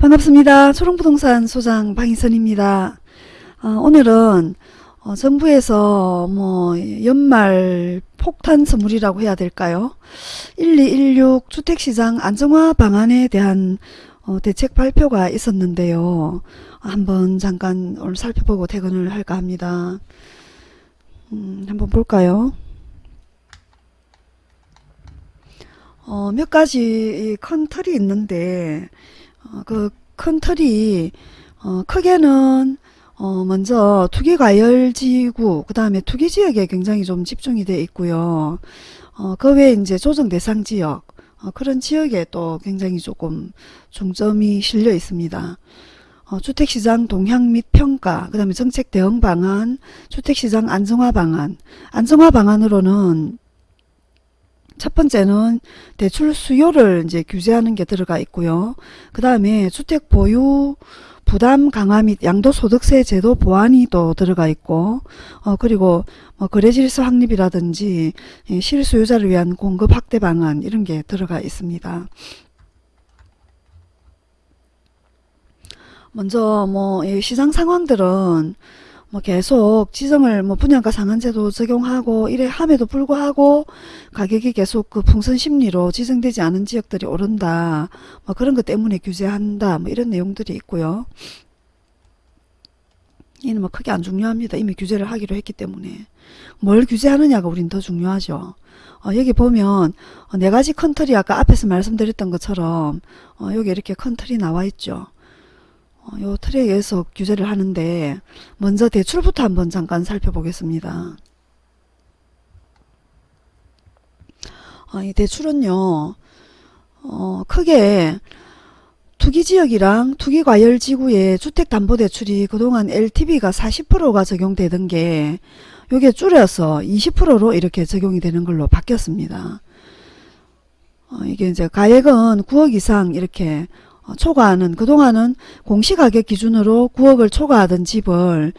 반갑습니다. 초롱부동산 소장 방희선입니다. 어, 오늘은 어, 정부에서 뭐 연말 폭탄 선물이라고 해야 될까요? 1216 주택시장 안정화 방안에 대한 어, 대책 발표가 있었는데요. 한번 잠깐 오늘 살펴보고 퇴근을 할까 합니다. 음, 한번 볼까요? 어, 몇 가지 큰 틀이 있는데 어, 그 큰 틀이 어, 크게는 어, 먼저 투기과열지구 그 다음에 투기지역에 굉장히 좀 집중이 돼 있고요. 어, 그 외에 이제 조정 대상 지역 어, 그런 지역에 또 굉장히 조금 중점이 실려 있습니다. 어, 주택시장 동향 및 평가, 그 다음에 정책 대응 방안, 주택시장 안정화 방안. 안정화 방안으로는 첫 번째는 대출 수요를 이제 규제하는 게 들어가 있고요. 그 다음에 주택 보유 부담 강화 및 양도소득세 제도 보완이 또 들어가 있고 어 그리고 뭐 거래질서 확립이라든지 실수요자를 위한 공급 확대 방안 이런 게 들어가 있습니다. 먼저 뭐 시장 상황들은 뭐 계속 지정을 뭐 분양가 상한제도 적용하고 이래 함에도 불구하고 가격이 계속 그 풍선 심리로 지정되지 않은 지역들이 오른다. 뭐 그런 것 때문에 규제한다. 뭐 이런 내용들이 있고요. 이는 뭐 크게 안 중요합니다. 이미 규제를 하기로 했기 때문에. 뭘 규제하느냐가 우린 더 중요하죠. 어, 여기 보면 어, 네 가지 컨트리 아까 앞에서 말씀드렸던 것처럼 어, 여기 이렇게 컨트리 나와 있죠. 어, 요 의해서 규제를 하는데 먼저 대출부터 한번 잠깐 살펴보겠습니다. 어, 이 대출은요 어, 크게 투기지역이랑 투기과열지구의 주택담보대출이 그동안 LTV가 40%가 적용되던 게 요게 줄여서 20%로 이렇게 적용이 되는 걸로 바뀌었습니다. 어, 이게 이제 가액은 9억 이상 이렇게 어, 초과하는 그동안은 공시가격 기준으로 9억을 초과하던 집을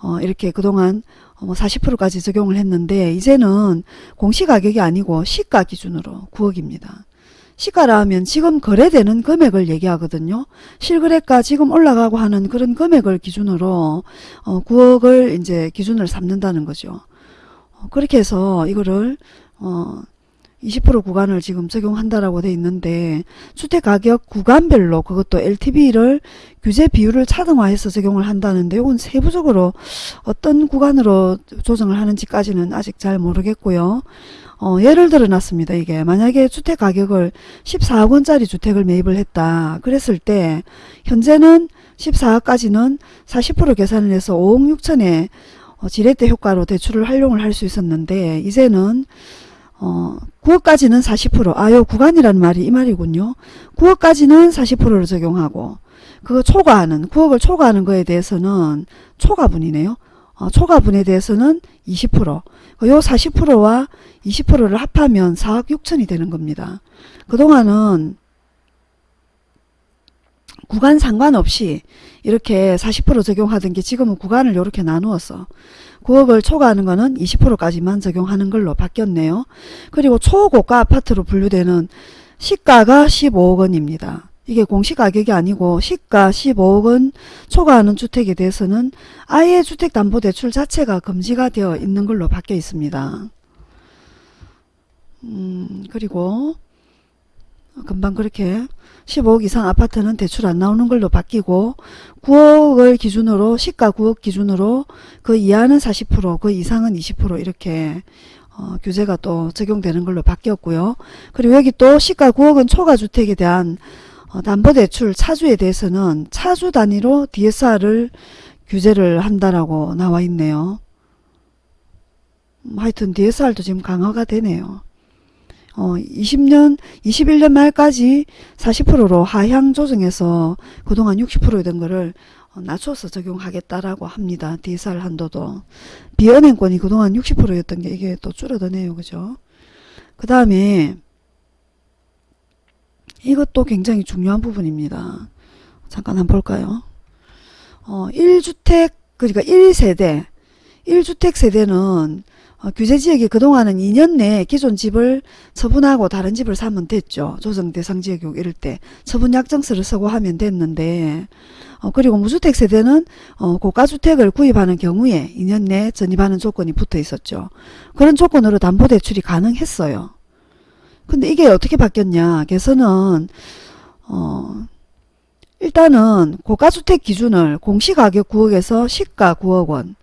어, 이렇게 그동안 뭐 40%까지 적용을 했는데 이제는 공시가격이 아니고 시가 기준으로 9억입니다. 시가라 하면 지금 거래되는 금액을 얘기하거든요. 실거래가 지금 올라가고 하는 그런 금액을 기준으로 어, 9억을 이제 기준을 삼는다는 거죠. 어, 그렇게 해서 이거를 어, 20% 구간을 지금 적용한다라고 돼 있는데 주택가격 구간별로 그것도 LTV를 규제 비율을 차등화해서 적용을 한다는데 이건 세부적으로 어떤 구간으로 조정을 하는지까지는 아직 잘 모르겠고요. 어, 예를 들어 놨습니다. 이게 만약에 주택가격을 14억 원짜리 주택을 매입을 했다. 그랬을 때 현재는 14억까지는 40% 계산을 해서 5억 6천에 어, 지렛대 효과로 대출을 활용을 할 수 있었는데 이제는 어, 9억까지는 40%. 아, 요 구간이라는 말이 이 말이군요. 9억까지는 40%를 적용하고 그거 초과하는 9억을 초과하는 거에 대해서는 초과분이네요. 어, 초과분에 대해서는 20%. 요 40%와 20%를 합하면 4억 6천이 되는 겁니다. 그동안은 구간 상관없이 이렇게 40% 적용하던 게 지금은 구간을 이렇게 나누어서 9억을 초과하는 거는 20%까지만 적용하는 걸로 바뀌었네요. 그리고 초고가 아파트로 분류되는 시가가 15억 원입니다. 이게 공시가격이 아니고 시가 15억 원 초과하는 주택에 대해서는 아예 주택담보대출 자체가 금지가 되어 있는 걸로 바뀌어 있습니다. 음, 그리고 금방 그렇게 15억 이상 아파트는 대출 안 나오는 걸로 바뀌고 9억을 기준으로 시가 9억 기준으로 그 이하는 40%그 이상은 20% 이렇게 어, 규제가 또 적용되는 걸로 바뀌었고요. 그리고 여기 또 시가 9억은 초과주택에 대한 어, 담보대출 차주에 대해서는 차주 단위로 DSR을 규제를 한다라고 나와 있네요. 음, 하여튼 DSR도 지금 강화가 되네요. 어, 20년, 21년 말까지 40%로 하향 조정해서 그동안 60%였던 거를 어, 낮춰서 적용하겠다라고 합니다. DSR 한도도. 비은행권이 그동안 60%였던 게 이게 또 줄어드네요. 그죠? 그 다음에 이것도 굉장히 중요한 부분입니다. 잠깐 한번 볼까요? 어, 1주택, 그러니까 1세대, 1주택 세대는 어, 규제지역이 그동안은 2년 내에 기존 집을 처분하고 다른 집을 사면 됐죠. 조정 대상 지역이 이럴 때 처분 약정서를 쓰고 하면 됐는데 어, 그리고 무주택 세대는 어, 고가주택을 구입하는 경우에 2년 내에 전입하는 조건이 붙어 있었죠. 그런 조건으로 담보대출이 가능했어요. 근데 이게 어떻게 바뀌었냐 개선은 어, 일단은 고가주택 기준을 공시가격 9억에서 시가 9억 원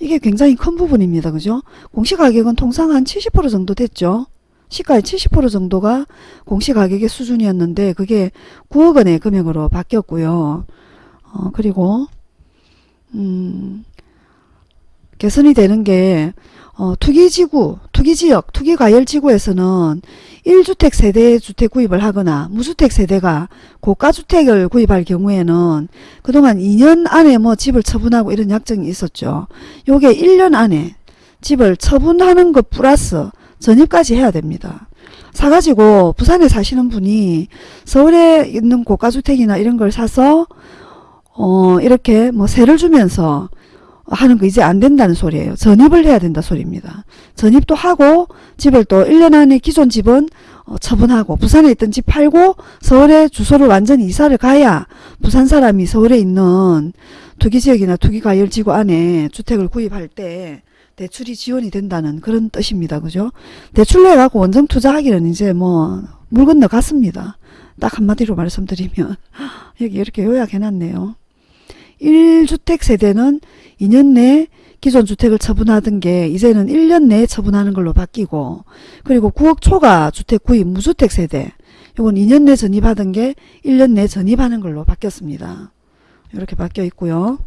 이게 굉장히 큰 부분입니다. 그죠? 공시가격은 통상 한 70% 정도 됐죠. 시가의 70% 정도가 공시가격의 수준이었는데 그게 9억 원의 금액으로 바뀌었고요. 어, 그리고 음, 개선이 되는 게 어, 투기지구, 투기지역, 투기과열지구에서는 1주택 세대 주택 구입을 하거나 무주택 세대가 고가주택을 구입할 경우에는 그동안 2년 안에 뭐 집을 처분하고 이런 약정이 있었죠. 요게 1년 안에 집을 처분하는 것 플러스 전입까지 해야 됩니다. 사가지고 부산에 사시는 분이 서울에 있는 고가주택이나 이런 걸 사서 어 이렇게 뭐 세를 주면서 하는 거 이제 안 된다는 소리예요. 전입을 해야 된다 소리입니다. 전입도 하고 집을 또 1년 안에 기존 집은 어, 처분하고 부산에 있던 집 팔고 서울에 주소를 완전히 이사를 가야 부산 사람이 서울에 있는 투기지역이나 투기과열지구 안에 주택을 구입할 때 대출이 지원이 된다는 그런 뜻입니다. 그죠? 대출 내갖고 원정 투자하기는 이제 뭐 물 건너 갔습니다. 딱 한마디로 말씀드리면 여기 이렇게 요약해놨네요. 1주택 세대는 2년 내에 기존 주택을 처분하던 게 이제는 1년 내에 처분하는 걸로 바뀌고 그리고 9억 초과 주택 구입 무주택 세대 이건 2년 내 전입하던 게 1년 내 전입하는 걸로 바뀌었습니다. 이렇게 바뀌어 있고요.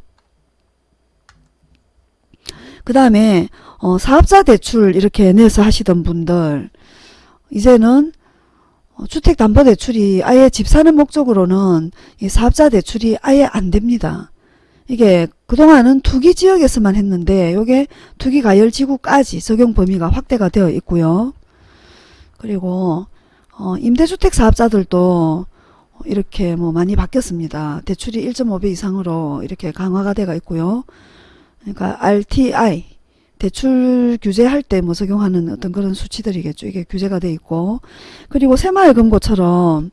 그 다음에 어, 사업자 대출 이렇게 내서 하시던 분들 이제는 어, 주택담보대출이 아예 집 사는 목적으로는 이 사업자 대출이 아예 안 됩니다. 이게 그동안은 투기 지역에서만 했는데 이게 투기 가열 지구까지 적용 범위가 확대가 되어 있고요. 그리고 어, 임대주택 사업자들도 이렇게 뭐 많이 바뀌었습니다. 대출이 1.5배 이상으로 이렇게 강화가 되어 있고요. 그러니까 RTI 대출 규제할 때 뭐 적용하는 어떤 그런 수치들이겠죠. 이게 규제가 돼 있고 그리고 새마을금고처럼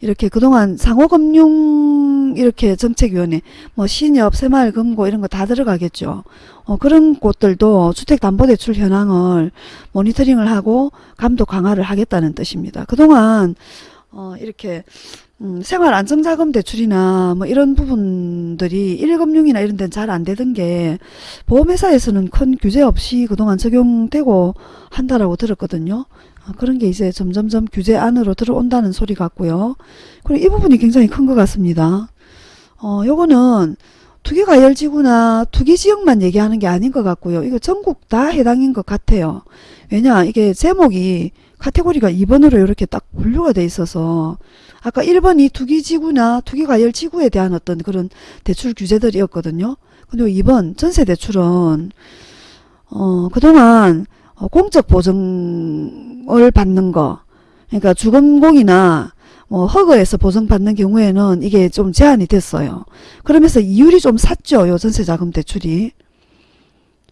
이렇게 그동안 상호금융 이렇게 정책위원회 뭐 신협 새마을금고 이런 거 다 들어가겠죠. 어, 그런 곳들도 주택담보대출 현황을 모니터링을 하고 감독 강화를 하겠다는 뜻입니다. 그동안 어, 이렇게 음, 생활안정자금 대출이나 뭐 이런 부분들이 일금융이나 이런 데는 잘 안 되던 게 보험회사에서는 큰 규제 없이 그동안 적용되고 한다라고 들었거든요. 아, 그런 게 이제 점점점 규제 안으로 들어온다는 소리 같고요. 그리고 이 부분이 굉장히 큰 것 같습니다. 어, 요거는 투기가열지구나 투기지역만 얘기하는 게 아닌 것 같고요. 이거 전국 다 해당인 것 같아요. 왜냐 이게 제목이 카테고리가 2번으로 이렇게 딱 분류가 돼 있어서 아까 1번이 투기지구나 투기과열지구에 대한 어떤 그런 대출 규제들이었거든요. 근데 2번 전세대출은 어, 그동안 어, 공적 보증을 받는 거 그러니까 주금공이나 뭐 허그에서 보증받는 경우에는 이게 좀 제한이 됐어요. 그러면서 이율이 좀 샀죠. 요 전세자금 대출이.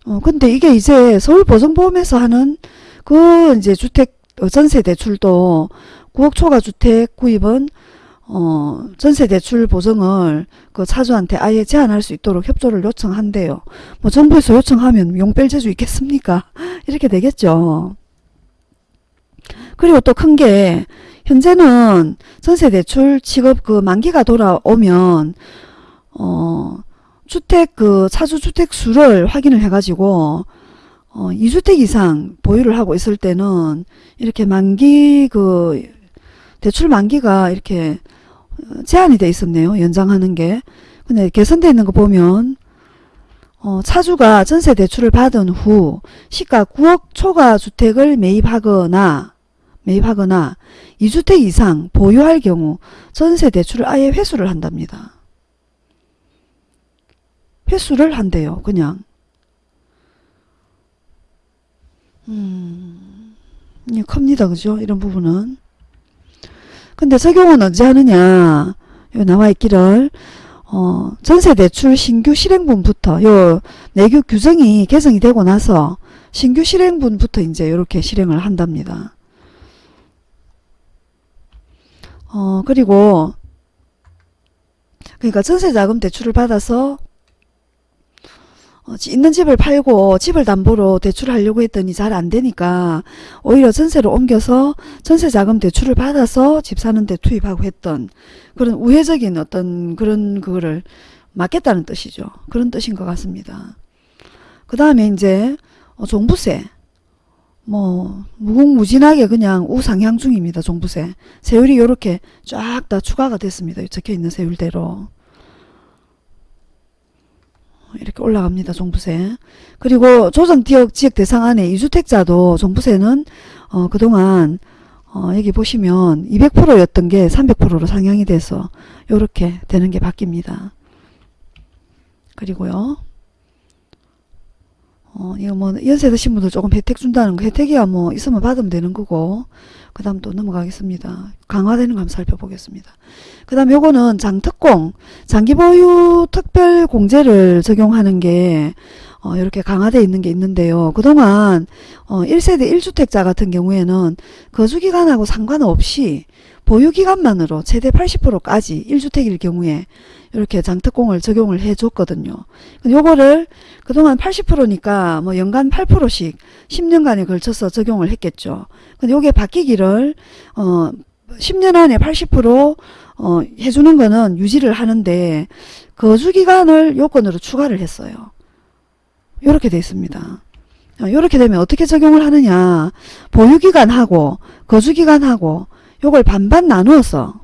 어, 근데 이게 이제 서울보증보험에서 하는 그 이제 주택 어, 전세 대출도 9억 초과 주택 구입은 어, 전세 대출 보증을 그 차주한테 아예 제한할 수 있도록 협조를 요청한대요. 뭐 정부에서 요청하면 용뺄 재주 있겠습니까? 이렇게 되겠죠. 그리고 또 큰 게 현재는 전세 대출 취급 그 만기가 돌아오면 어 주택 그 차주 주택 수를 확인을 해 가지고 어, 2주택 이상 보유를 하고 있을 때는 이렇게 만기 그 대출 만기가 이렇게 제한이 돼 있었네요. 연장하는 게. 근데 개선되어 있는 거 보면 어, 차주가 전세 대출을 받은 후 시가 9억 초과 주택을 매입하거나 매입하거나 2주택 이상 보유할 경우 전세 대출을 아예 회수를 한답니다. 회수를 한대요. 그냥. 음, 예, 큽니다. 그죠? 이런 부분은. 근데 적용은 언제 하느냐. 요 나와 있기를, 어, 전세대출 신규 실행분부터 요 내규 규정이 개정이 되고 나서 신규 실행분부터 이제 이렇게 실행을 한답니다. 어, 그리고 그러니까 전세자금 대출을 받아서 어, 있는 집을 팔고 집을 담보로 대출하려고 했더니 잘 안되니까 오히려 전세로 옮겨서 전세자금 대출을 받아서 집 사는데 투입하고 했던 그런 우회적인 어떤 그런 그거를 막겠다는 뜻이죠. 그런 뜻인 것 같습니다. 그 다음에 이제 어, 종부세 뭐 무궁무진하게 그냥 우상향 중입니다. 종부세 세율이 이렇게 쫙 다 추가가 됐습니다. 적혀있는 세율대로 이렇게 올라갑니다. 종부세. 그리고 조정지역 지역 대상 안에 이주택자도 종부세는 어, 그동안 어, 여기 보시면 200%였던 게 300%로 상향이 돼서 이렇게 되는 게 바뀝니다. 그리고요. 어, 이거 뭐 연세 드신 분들 조금 혜택 준다는 거 혜택이야 뭐 있으면 받으면 되는 거고 그 다음 또 넘어가겠습니다. 강화되는 거 한번 살펴보겠습니다. 그 다음 요거는 장특공 장기보유 특별공제를 적용하는 게 어, 이렇게 강화되어 있는 게 있는데요. 그동안 어, 1세대 1주택자 같은 경우에는 거주기간하고 상관없이 보유기간만으로 최대 80%까지 1주택일 경우에 이렇게 장특공을 적용을 해줬거든요. 요거를 그동안 80%니까 뭐 연간 8%씩 10년간에 걸쳐서 적용을 했겠죠. 근데 요게 바뀌기를 어 10년 안에 80% 어, 해주는 거는 유지를 하는데 거주기간을 요건으로 추가를 했어요. 요렇게 돼 있습니다. 이렇게 되면 어떻게 적용을 하느냐 보유기간하고 거주기간하고 요걸 반반 나누어서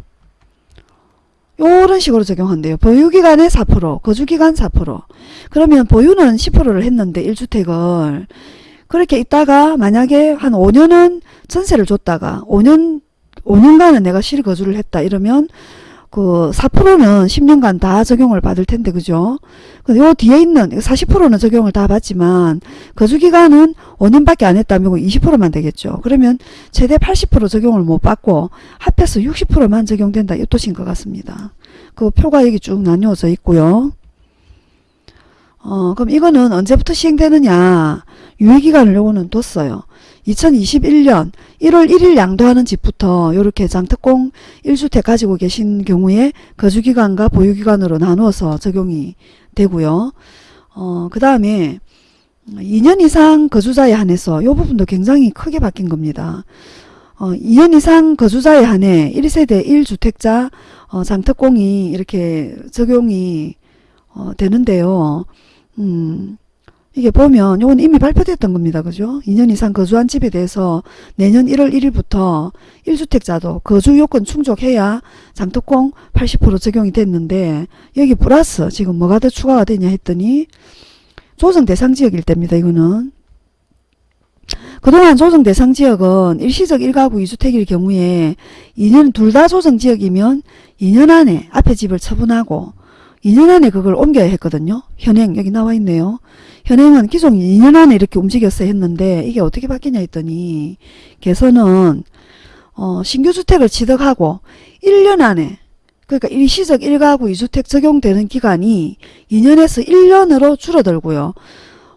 요런 식으로 적용한대요. 보유기간에 4% 거주기간 4% 그러면 보유는 10%를 했는데 1주택을 그렇게 있다가 만약에 한 5년은 전세를 줬다가 5년 5년간은 내가 실거주를 했다 이러면 그 4%는 10년간 다 적용을 받을 텐데 그죠? 요 뒤에 있는 40%는 적용을 다 받지만 거주기간은 5년밖에 안 했다면 20%만 되겠죠. 그러면 최대 80% 적용을 못 받고 합해서 60%만 적용된다 이 뜻인 것 같습니다. 그 표가 여기 쭉 나뉘어져 있고요. 어, 그럼 이거는 언제부터 시행되느냐 유예기간을 요거는 뒀어요. 2021년 1월 1일 양도하는 집부터 이렇게 장특공 1주택 가지고 계신 경우에 거주기간과 보유기간으로 나누어서 적용이 되고요. 어, 그 다음에 2년 이상 거주자에 한해서 이 부분도 굉장히 크게 바뀐 겁니다. 어, 2년 이상 거주자에 한해 1세대 1주택자 어, 장특공이 이렇게 적용이 어, 되는데요. 음, 이게 보면 이건 이미 발표됐던 겁니다. 그죠? 2년 이상 거주한 집에 대해서 내년 1월 1일부터 1주택자도 거주 요건 충족해야 장특공 80% 적용이 됐는데 여기 플러스 지금 뭐가 더 추가가 되냐 했더니 조정 대상 지역일 때입니다. 이거는 그동안 조정 대상 지역은 일시적 1가구 2주택일 경우에 2년 둘 다 조정 지역이면 2년 안에 앞에 집을 처분하고 2년 안에 그걸 옮겨야 했거든요. 현행 여기 나와 있네요. 현행은 기존 2년 안에 이렇게 움직였어야 했는데 이게 어떻게 바뀌냐 했더니 개선은 어, 신규주택을 취득하고 1년 안에 그러니까 일시적 1가구 2주택 적용되는 기간이 2년에서 1년으로 줄어들고요.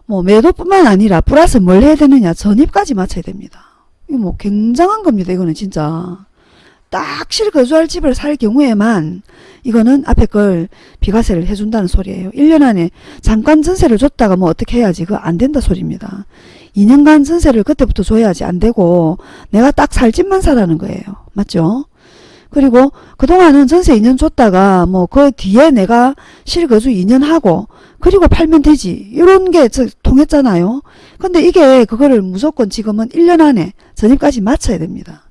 뭐 매도뿐만 아니라 플러스 뭘 해야 되느냐 전입까지 맞춰야 됩니다. 이거 뭐 굉장한 겁니다. 이거는 진짜. 딱 실거주할 집을 살 경우에만 이거는 앞에 걸 비과세를 해준다는 소리예요. 1년 안에 잠깐 전세를 줬다가 뭐 어떻게 해야지 그거 안 된다 소리입니다. 2년간 전세를 그때부터 줘야지 안 되고 내가 딱 살 집만 사라는 거예요. 맞죠? 그리고 그동안은 전세 2년 줬다가 뭐 그 뒤에 내가 실거주 2년 하고 그리고 팔면 되지 이런 게 통했잖아요. 근데 이게 그거를 무조건 지금은 1년 안에 전입까지 맞춰야 됩니다.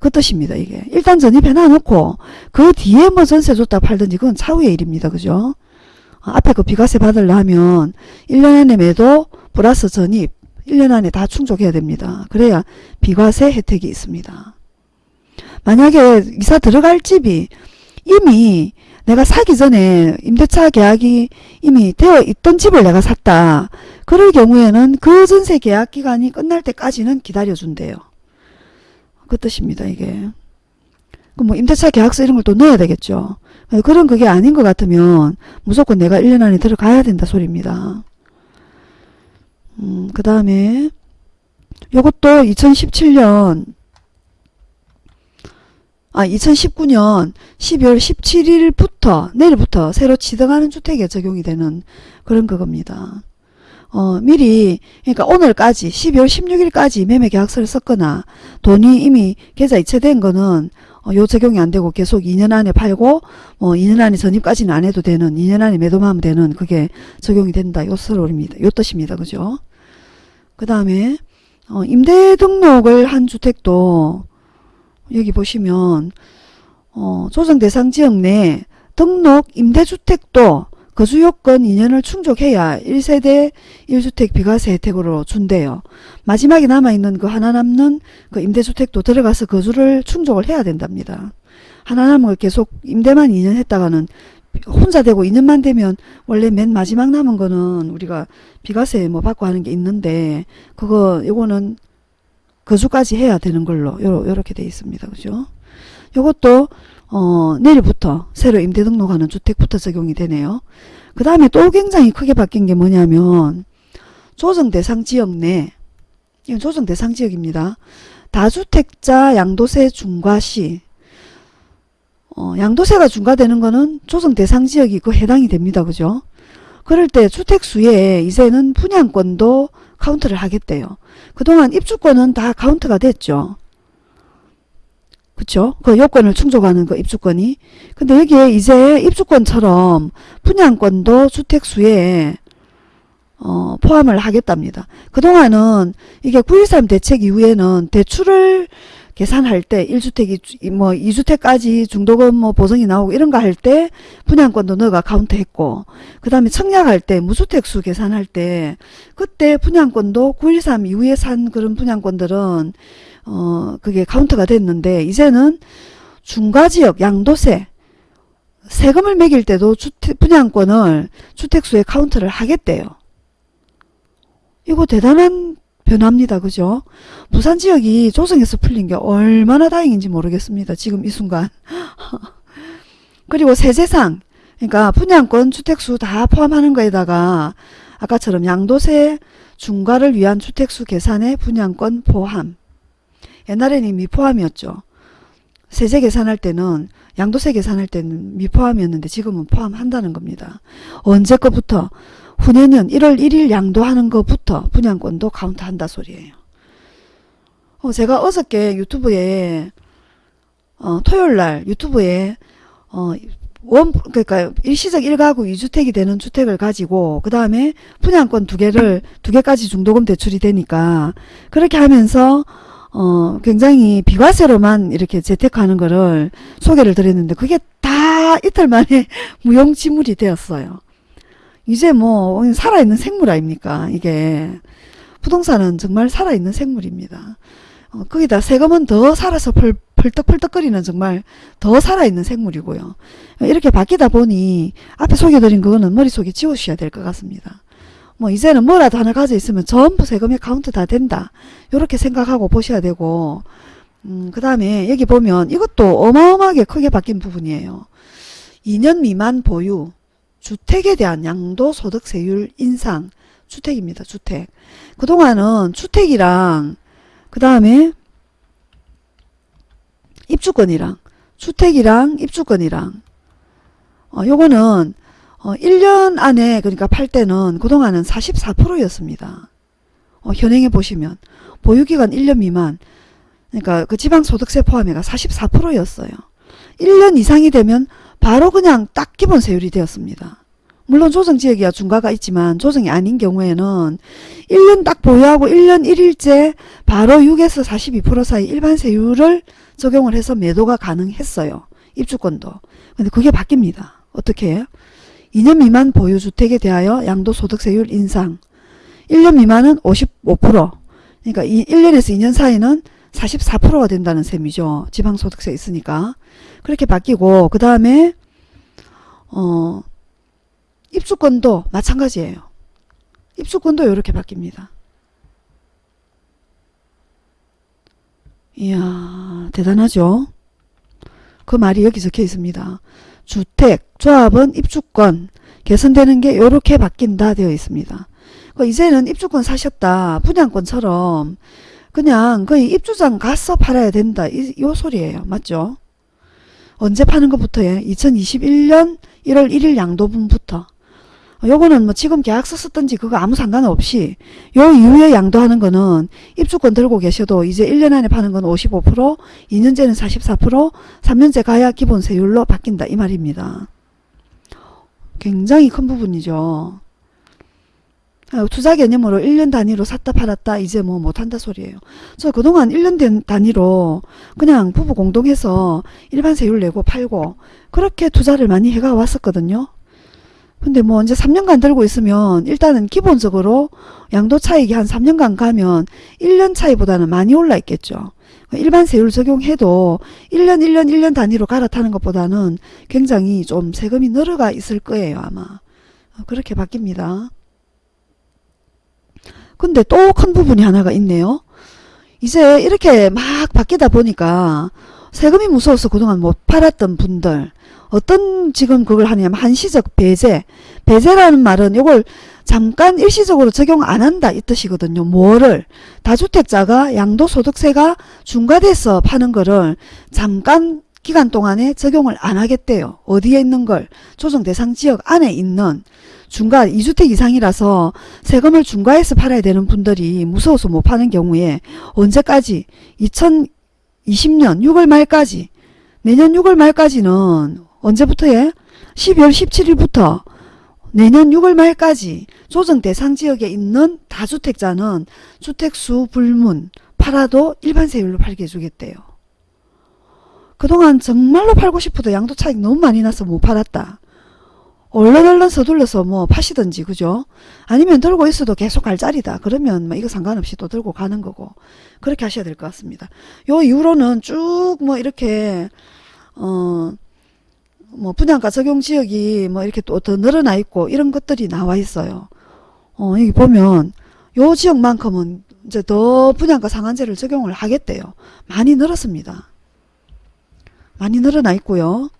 그 뜻입니다. 이게 일단 전입해 놔놓고 그 뒤에 뭐 전세 줬다 팔든지 그건 차후의 일입니다. 그죠? 어, 앞에 그 비과세 받으려면 1년 안에 매도 플러스 전입 1년 안에 다 충족해야 됩니다. 그래야 비과세 혜택이 있습니다. 만약에 이사 들어갈 집이 이미 내가 사기 전에 임대차 계약이 이미 되어 있던 집을 내가 샀다. 그럴 경우에는 그 전세 계약 기간이 끝날 때까지는 기다려준대요. 그 뜻입니다. 이게. 뭐 임대차 계약서 이런 걸 또 넣어야 되겠죠. 그런 그게 아닌 것 같으면 무조건 내가 1년 안에 들어가야 된다 소리입니다. 음, 그 다음에 요것도 2017년 아 2019년 12월 17일부터 내일부터 새로 지정하는 주택에 적용이 되는 그런 그겁니다. 어, 미리 그러니까 오늘까지 12월 16일까지 매매 계약서를 썼거나 돈이 이미 계좌 이체된 거는 어, 요 적용이 안 되고 계속 2년 안에 팔고 뭐 2년 안에 전입까지는 안 해도 되는 2년 안에 매도만 하면 되는 그게 적용이 된다. 요 설입니다. 요 뜻입니다. 그죠? 그 다음에 어, 임대 등록을 한 주택도 여기 보시면 어, 조정 대상 지역 내 등록 임대주택도 거주 요건 2년을 충족해야 1세대 1주택 비과세 혜택으로 준대요. 마지막에 남아있는 그 하나 남는 그 임대주택도 들어가서 거주를 충족을 해야 된답니다. 하나 남은 걸 계속 임대만 2년 했다가는 혼자 되고 2년만 되면 원래 맨 마지막 남은 거는 우리가 비과세 뭐 받고 하는 게 있는데 그거 요거는 거주까지 해야 되는 걸로 요, 요렇게 돼 있습니다. 그죠? 요것도 어, 내일부터 새로 임대 등록하는 주택부터 적용이 되네요. 그 다음에 또 굉장히 크게 바뀐 게 뭐냐면 조정 대상 지역 내 이건 조정 대상 지역입니다. 다주택자 양도세 중과시 어, 양도세가 중과되는 거는 조정 대상 지역이 그 해당이 됩니다. 그죠? 그럴 때 주택수에 이제는 분양권도 카운트를 하겠대요. 그동안 입주권은 다 카운트가 됐죠. 그쵸? 그 요건을 충족하는 그 입주권이. 근데 여기에 이제 입주권처럼 분양권도 주택수에 어, 포함을 하겠답니다. 그동안은 이게 9.13 대책 이후에는 대출을 계산할 때 1주택이 뭐 2주택까지 중도금 뭐 보증이 나오고 이런 거 할 때 분양권도 너가 카운트 했고 그 다음에 청약할 때 무주택수 계산할 때 그때 분양권도 9.13 이후에 산 그런 분양권들은 어 그게 카운트가 됐는데 이제는 중과지역 양도세 세금을 매길 때도 주택 분양권을 주택수에 카운트를 하겠대요. 이거 대단한 변화입니다. 그죠? 부산 지역이 조정에서 풀린 게 얼마나 다행인지 모르겠습니다. 지금 이 순간. 그리고 세제상 그러니까 분양권 주택수 다 포함하는 거에다가 아까처럼 양도세 중과를 위한 주택수 계산에 분양권 포함 옛날에는 미포함이었죠. 세제 계산할 때는 양도세 계산할 때는 미포함이었는데 지금은 포함한다는 겁니다. 언제 거부터 후내년 1월 1일 양도하는 것부터 분양권도 카운트한다 소리예요. 어, 제가 어저께 유튜브에 어, 토요일날 유튜브에 어, 원 그러니까 일시적 1가구 2주택이 되는 주택을 가지고 그 다음에 분양권 두 개를 두 개까지 중도금 대출이 되니까 그렇게 하면서 어 굉장히 비과세로만 이렇게 재테크하는 거를 소개를 드렸는데 그게 다 이틀 만에 무용지물이 되었어요. 이제 뭐 살아있는 생물 아닙니까 이게 부동산은 정말 살아있는 생물입니다. 어, 거기다 세금은 더 살아서 펄, 펄떡펄떡거리는 정말 더 살아있는 생물이고요. 이렇게 바뀌다 보니 앞에 소개드린 그거는 머릿속에 지우셔야 될 것 같습니다. 뭐 이제는 뭐라도 하나 가져 있으면 전부 세금에 카운트 다 된다. 이렇게 생각하고 보셔야 되고 음, 그 다음에 여기 보면 이것도 어마어마하게 크게 바뀐 부분이에요. 2년 미만 보유 주택에 대한 양도소득세율 인상 주택입니다. 주택. 그동안은 주택이랑 그 다음에 입주권이랑 주택이랑 입주권이랑 어, 요거는 어, 1년 안에 그러니까 팔 때는 그동안은 44%였습니다. 어, 현행에 보시면 보유기간 1년 미만 그러니까 그 지방소득세 포함해가 44%였어요. 1년 이상이 되면 바로 그냥 딱 기본 세율이 되었습니다. 물론 조정지역이야 중과가 있지만 조정이 아닌 경우에는 1년 딱 보유하고 1년 1일째 바로 6에서 42% 사이 일반 세율을 적용을 해서 매도가 가능했어요. 입주권도. 근데 그게 바뀝니다. 어떻게 해요? 2년 미만 보유주택에 대하여 양도소득세율 인상 1년 미만은 55% 그러니까 1년에서 2년 사이는 44%가 된다는 셈이죠. 지방소득세 있으니까. 그렇게 바뀌고 그 다음에 어 입주권도 마찬가지예요. 입주권도 이렇게 바뀝니다. 이야 대단하죠. 그 말이 여기 적혀 있습니다. 주택, 조합은 입주권 개선되는 게 이렇게 바뀐다 되어 있습니다. 그 이제는 입주권 사셨다. 분양권처럼 그냥 거의 입주장 가서 팔아야 된다. 이, 요 소리예요. 맞죠? 언제 파는 것부터예요? 2021년 1월 1일 양도분부터. 요거는 뭐 지금 계약서 썼든지 그거 아무 상관없이 요 이후에 양도하는 거는 입주권 들고 계셔도 이제 1년 안에 파는 건 55%, 2년째는 44%, 3년째 가야 기본 세율로 바뀐다 이 말입니다. 굉장히 큰 부분이죠. 아, 투자 개념으로 1년 단위로 샀다 팔았다 이제 뭐 못한다 소리예요. 저 그동안 1년 된 단위로 그냥 부부 공동해서 일반 세율 내고 팔고 그렇게 투자를 많이 해가 왔었거든요. 근데 뭐 이제 3년간 들고 있으면 일단은 기본적으로 양도 차익이 한 3년간 가면 1년 차이보다는 많이 올라 있겠죠. 일반 세율 적용해도 1년 1년 1년 단위로 갈아타는 것보다는 굉장히 좀 세금이 늘어가 있을 거예요 아마. 그렇게 바뀝니다. 근데 또 큰 부분이 하나가 있네요. 이제 이렇게 막 바뀌다 보니까 세금이 무서워서 그동안 못 팔았던 분들 어떤 지금 그걸 하냐면 한시적 배제. 배제라는 말은 이걸 잠깐 일시적으로 적용 안 한다 이 뜻이거든요. 뭐를? 다주택자가 양도소득세가 중과돼서 파는 거를 잠깐 기간 동안에 적용을 안 하겠대요. 어디에 있는 걸? 조정 대상 지역 안에 있는 중과 2주택 이상이라서 세금을 중과해서 팔아야 되는 분들이 무서워서 못 파는 경우에 언제까지? 2020년 6월 말까지. 내년 6월 말까지는 언제부터 예? 12월 17일부터 내년 6월 말까지 조정 대상 지역에 있는 다주택자는 주택수 불문 팔아도 일반 세율로 팔게 해주겠대요. 그동안 정말로 팔고 싶어도 양도 차익 너무 많이 나서 못 팔았다. 얼른 얼른 서둘러서 뭐 파시든지 그죠? 아니면 들고 있어도 계속 갈 자리다. 그러면 뭐 이거 상관없이 또 들고 가는 거고 그렇게 하셔야 될 것 같습니다. 요 이후로는 쭉 뭐 이렇게 어 뭐 분양가 적용 지역이 뭐 이렇게 또 더 늘어나 있고 이런 것들이 나와 있어요. 어 여기 보면 요 지역만큼은 이제 더 분양가 상한제를 적용을 하겠대요. 많이 늘었습니다. 많이 늘어나 있고요.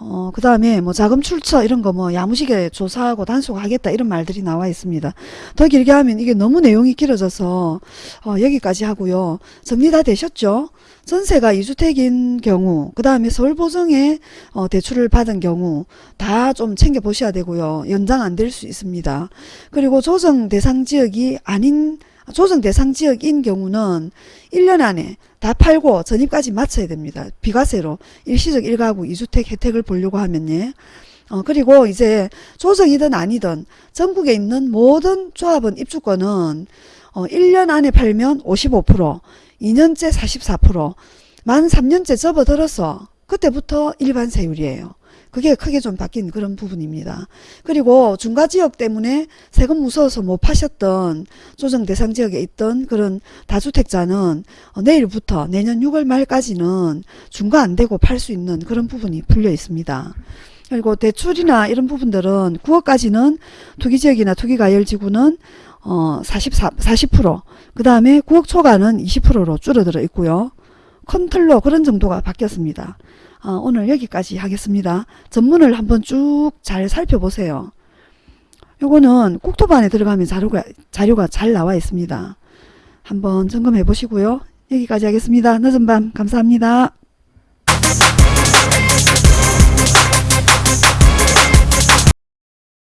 어, 그 다음에 뭐 자금 출처 이런 거 뭐 야무지게 조사하고 단속하겠다 이런 말들이 나와 있습니다. 더 길게 하면 이게 너무 내용이 길어져서 어, 여기까지 하고요. 정리 다 되셨죠? 전세가 2주택인 경우 그 다음에 서울보증에 어, 대출을 받은 경우 다 좀 챙겨 보셔야 되고요. 연장 안 될 수 있습니다. 그리고 조정 대상 지역이 아닌 조정 대상 지역인 경우는 1년 안에 다 팔고 전입까지 마쳐야 됩니다. 비과세로 일시적 1가구 2주택 혜택을 보려고 하면 예. 어, 그리고 이제 조정이든 아니든 전국에 있는 모든 조합원 입주권은 어, 1년 안에 팔면 55%, 2년째 44%, 만 3년째 접어들어서 그때부터 일반 세율이에요. 그게 크게 좀 바뀐 그런 부분입니다. 그리고 중과지역 때문에 세금 무서워서 못 파셨던 조정 대상 지역에 있던 그런 다주택자는 어, 내일부터 내년 6월 말까지는 중과 안 되고 팔 수 있는 그런 부분이 풀려 있습니다. 그리고 대출이나 이런 부분들은 9억까지는 투기지역이나 투기가열지구는 어 44, 40%, 그 다음에 9억 초과는 20%로 줄어들어 있고요. 큰 틀로 그런 정도가 바뀌었습니다. 어, 오늘 여기까지 하겠습니다. 전문을 한번 쭉 잘 살펴보세요. 요거는 국토부 안에 들어가면 자료가, 자료가 잘 나와 있습니다. 한번 점검해 보시고요. 여기까지 하겠습니다. 늦은 밤 감사합니다.